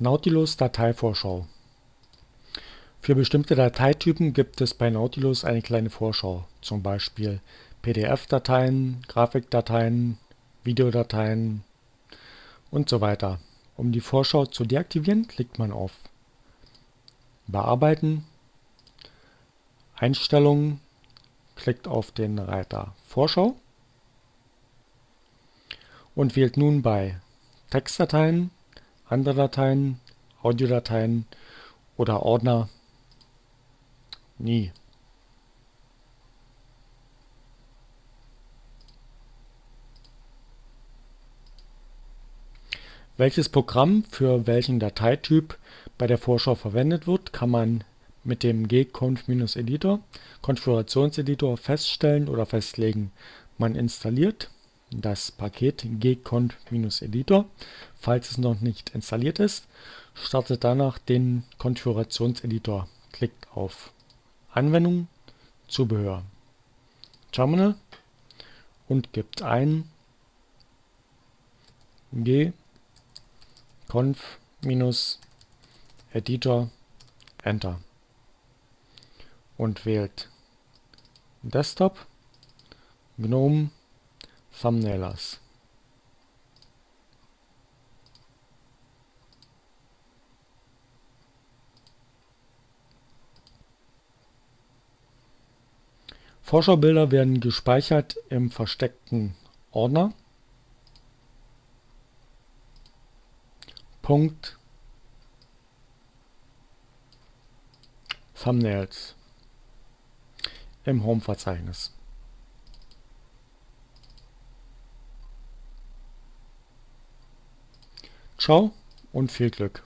Nautilus Dateivorschau Für bestimmte Dateitypen gibt es bei Nautilus eine kleine Vorschau, zum Beispiel PDF-Dateien, Grafikdateien, Videodateien und so weiter. Um die Vorschau zu deaktivieren, klickt man auf Bearbeiten, Einstellungen, klickt auf den Reiter Vorschau und wählt nun bei Textdateien andere Dateien, Audiodateien oder Ordner nie. Welches Programm für welchen Dateityp bei der Vorschau verwendet wird, kann man mit dem gconf-editor Konfigurationseditor feststellen oder festlegen. Man installiert das Paket gconf-editor, falls es noch nicht installiert ist, startet danach den Konfigurationseditor, klickt auf Anwendung, Zubehör, Terminal und gibt ein gconf-editor Enter. Und wählt Desktop, GNOME Thumbnailers. Vorschaubilder werden gespeichert im versteckten Ordner. Punkt Thumbnails im Home-Verzeichnis. Ciao und viel Glück!